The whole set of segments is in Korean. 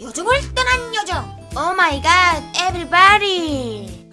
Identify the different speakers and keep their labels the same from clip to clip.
Speaker 1: 요정을 떠난 요정. 오 마이 갓 에브리바디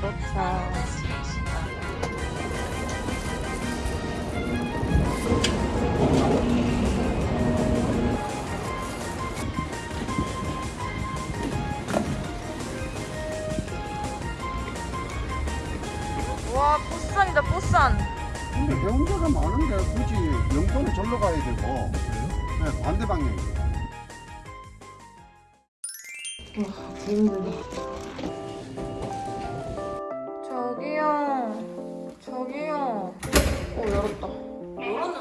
Speaker 1: 쌈도차 와 보쌈이다 보쌈
Speaker 2: 근데 해운대가 많은데 굳이 영도는 절로 가야 되고. 네, 반대 방향이에요.
Speaker 1: 저기요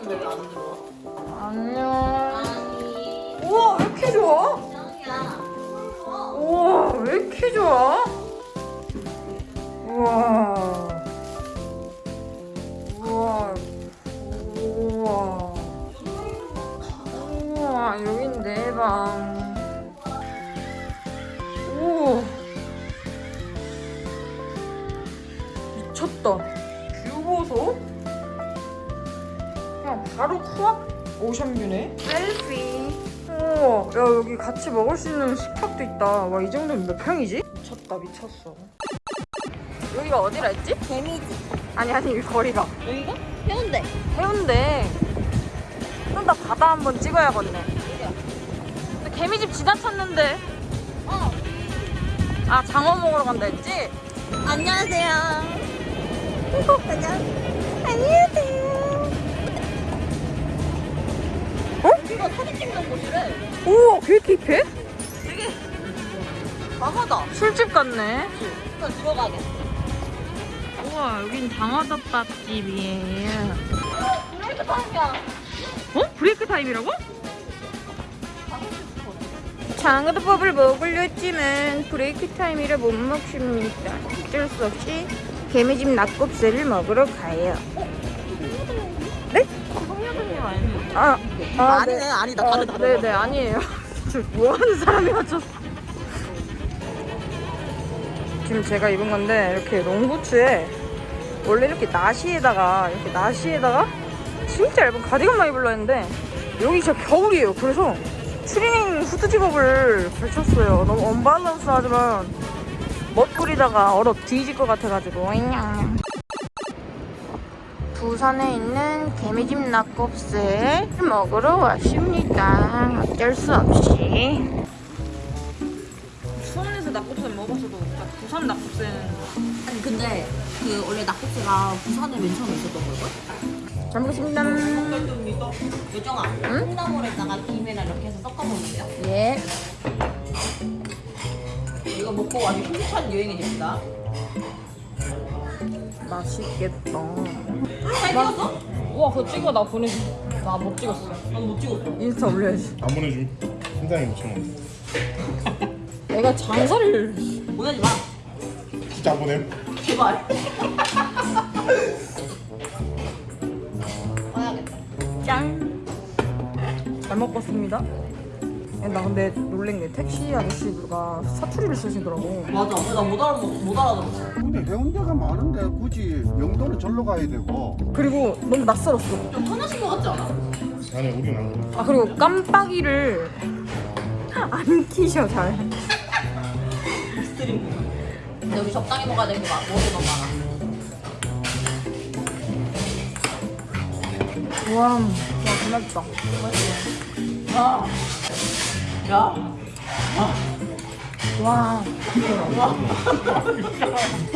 Speaker 3: 열었는데 왜 안 들어와?
Speaker 1: 안녕.
Speaker 3: 아니.
Speaker 1: 우와 왜 이렇게 좋아? 우와 왜 이렇게 좋아? 우와. 우와. 우와. 우와 여긴 내 방. 오 미쳤다. view 보소. 그냥 바로 코앞 ocean view네. selfie. 우와 야 여기 같이 먹을 수 있는 식탁도 있다. 와 이 정도면 몇 평이지? 미쳤다 미쳤어. 여기가 어디라 했지?
Speaker 3: 개미집.
Speaker 1: 아니 아니 이 거리가.
Speaker 3: 여기가? 해운대.
Speaker 1: 해운대. 좀 더 바다 한번 찍어야겠네. 근데 개미집 지나쳤는데.
Speaker 3: 어.
Speaker 1: 아 장어 먹으러 간다 했지?
Speaker 3: 안녕하세요. 안녕
Speaker 1: 이렇게 힙해?
Speaker 3: 되게 강하다
Speaker 1: 술집 같네
Speaker 3: 일단 들어가게
Speaker 1: 우와 여긴 장어덮밥집이에요
Speaker 3: break time이야
Speaker 1: 어? break time이라고? 장어덮밥을 먹으려 했지만 break time이라 못 먹습니다. 어쩔 수 없이 개미집 낙곱새를 먹으러 가요. 네?
Speaker 3: 성녀님 아니에요?
Speaker 1: 아, 아
Speaker 3: 아니네, 아니다.
Speaker 1: 아,
Speaker 3: 다르다,
Speaker 1: 네,
Speaker 3: 다르다.
Speaker 1: 네, 아니에요. 저 뭐하는 사람이 맞췄어? 지금 제가 입은 건데 이렇게 롱부츠에 원래 이렇게 나시에다가 이렇게 나시에다가 진짜 얇은 가디건만 입으려 했는데 여기 진짜 겨울이에요. 그래서 추리닝 후드 집업을 걸쳤어요. 너무 언밸런스하지만 멋부리다가 얼어 뒤질 것 같아가지고. 부산에 있는 개미집 낙곱새 먹으러 왔습니다. 어쩔 수 없이. 수원에서 낙곱새 먹었어도 부산 낙곱새는
Speaker 3: 아니 근데 그 원래 낙곱새가 부산에 맨 처음에 있었던 걸걸?
Speaker 1: 잘 먹겠습니다.
Speaker 3: 요정아 콩나물에다가 김이랑 이렇게 해서 섞어 먹는데요
Speaker 1: 예.
Speaker 3: 이거 먹고 아주 행복한 여행이 됩니다
Speaker 1: 맛있겠다.
Speaker 3: 잘 찍었어?
Speaker 1: 우와 그거 찍어 나 보내줘. 나 못 찍었어.
Speaker 3: 난못 찍었어
Speaker 1: 인스타 올려야지.
Speaker 4: 안 보내줌. 신장이 묻혀 먹었어.
Speaker 1: 내가 장사를
Speaker 3: 보내지 마
Speaker 4: 진짜 안 보냄?
Speaker 3: 제발
Speaker 1: 짠. 잘 먹었습니다. 야, 나 근데 놀란 게 택시 아저씨가 사투리를 쓰시더라고.
Speaker 3: 맞아 나못 알아 못 알아들었어
Speaker 2: 근데 해운대가 많은데 굳이 영도는 절로 가야 되고
Speaker 1: 그리고 너무 낯설었어.
Speaker 3: 좀 편하신 것 같지 않아?
Speaker 4: 아니 우린 안 그래.
Speaker 1: 아 그리고 깜빡이를 안 키셔 잘.
Speaker 3: 스트림 여기 적당히 먹어야 되는 거 막- 먹을 게 너무 많아
Speaker 1: 우와, 와 고맙다.
Speaker 3: 야, 야, 아,
Speaker 1: 와.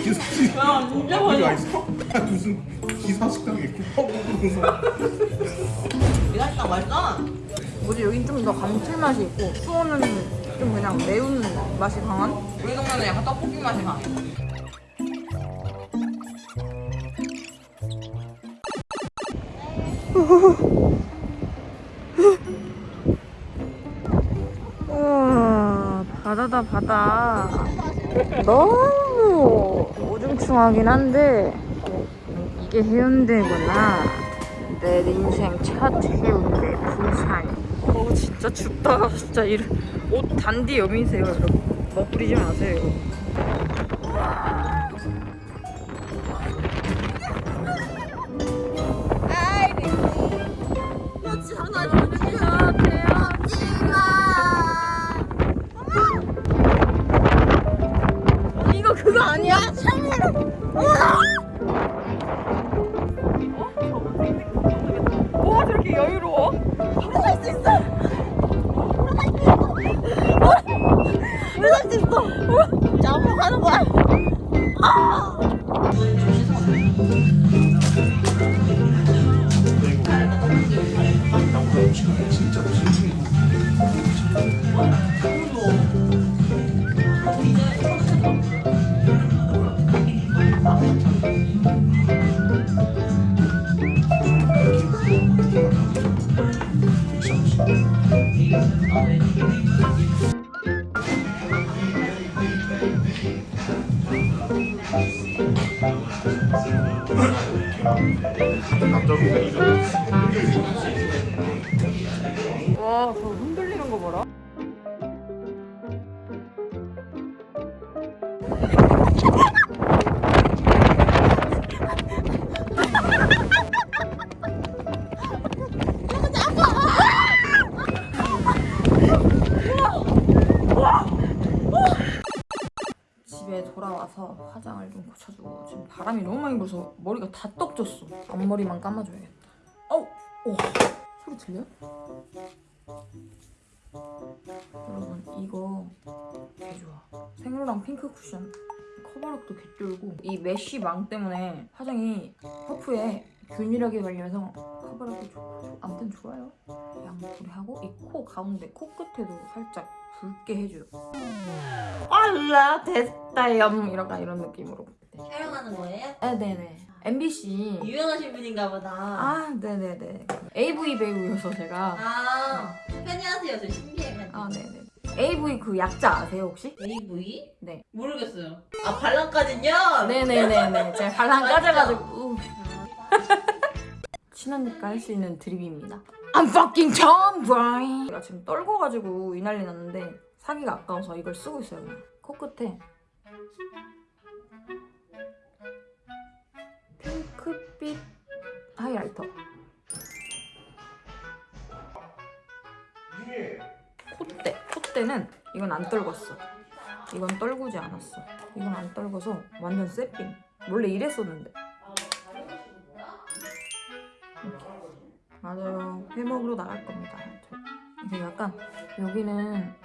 Speaker 4: 기사 야 진짜 맛있어? 무슨 기사 식당에 국밥 먹으면서
Speaker 3: 미간식당 맛있어.
Speaker 1: 뭐지 여긴 좀 더 감칠맛이 있고 수원은 좀 그냥 매운 맛이 강한?
Speaker 3: 우리 동네는 약간 떡볶이 맛이 나.
Speaker 1: 우 바다다 바다. 너무 우중충하긴 한데 이게 해운대구나. 내 인생 첫 해운대 부산. 어 진짜 춥다. 진짜 이옷 단디 여미세요 여러분. 멋부리지 마세요 이거
Speaker 4: 남자분
Speaker 1: 지금 바람이 너무 많이 불어서 머리가 다 떡졌어. 앞머리만 감아줘야겠다. 어우 오. 소리 들려? 여러분 이거 개 좋아. 생로랑 핑크 쿠션. 커버력도 개쩔고. 이 mesh 망 때문에 화장이 퍼프에 균일하게 발려서 커버력도 좋고 아무튼 좋아요. 양볼에 하고 이 코 가운데 코끝에도 살짝 붉게 해줘요. 알라 됐다 염 이런 이런 느낌으로
Speaker 3: 촬영하는 거예요?
Speaker 1: 아 네네 MBC
Speaker 3: 유명하신 분인가 보다.
Speaker 1: 아 네네네 AV 배우여서 제가
Speaker 3: 아, 팬이하세요. 저 신기해가지고.
Speaker 1: 아 네네 AV 그 약자 아세요 혹시?
Speaker 3: AV?
Speaker 1: 네
Speaker 3: 모르겠어요. 아, 발랑까진요?
Speaker 1: 네네네네 제가 발랑 까져가지고 친하니까 할 수 있는 드립입니다 I'm fucking tomboy 제가 지금 떨궈가지고 이 난리 났는데 사기가 아까워서 이걸 쓰고 있어요 그냥 코끝에 이건 안 떨궜어. 이건 떨구지 않았어. 이건 안 떨궈서 완전 새삥 원래 이랬었는데. 맞아요. 회 먹으러 나갈 겁니다. 저. 이게 약간 여기는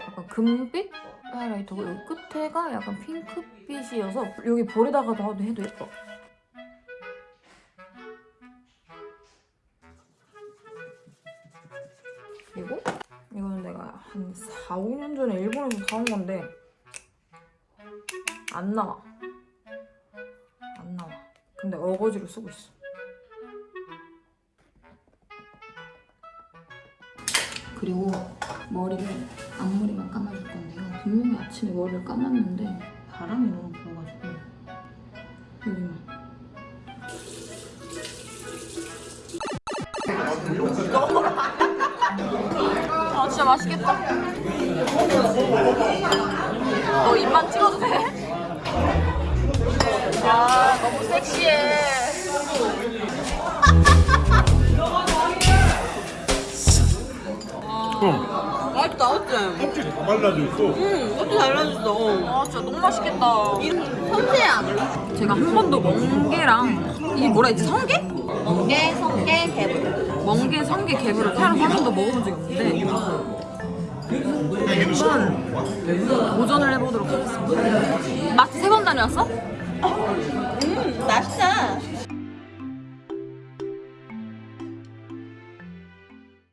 Speaker 1: 약간 금빛 하이라이터고 여기 끝에가 약간 핑크빛이어서 여기 볼에다가 더 해도 예뻐. 그리고 한 4, 5년 전에 일본에서 사온 건데 안 나와. 안 나와. 근데 어거지로 쓰고 있어. 그리고 머리를 앞머리만 감아줄 건데요. 분명히 아침에 머리를 감았는데 바람이 너무 불어가지고. 여기만 맛있겠다 너 입만 찍어도 돼? 아 너무 섹시해
Speaker 4: 형
Speaker 3: 맛있다, 어째?
Speaker 4: 껍질 다 발라줬어
Speaker 3: 응, 어째 달라졌어.
Speaker 1: 아 진짜 너무 맛있겠다
Speaker 3: 섬세함.
Speaker 1: 제가 한 번도 멍게랑 이게 뭐라 했지? 성게?
Speaker 3: 멍게, 성게, 개불.
Speaker 1: 멍게, 성게, 개불을 태어나서 한 번도 먹어본 적이 없는데 한번 도전을 해보도록 하겠습니다. 마트 세 번 다녀왔어?
Speaker 3: 음, 맛있어.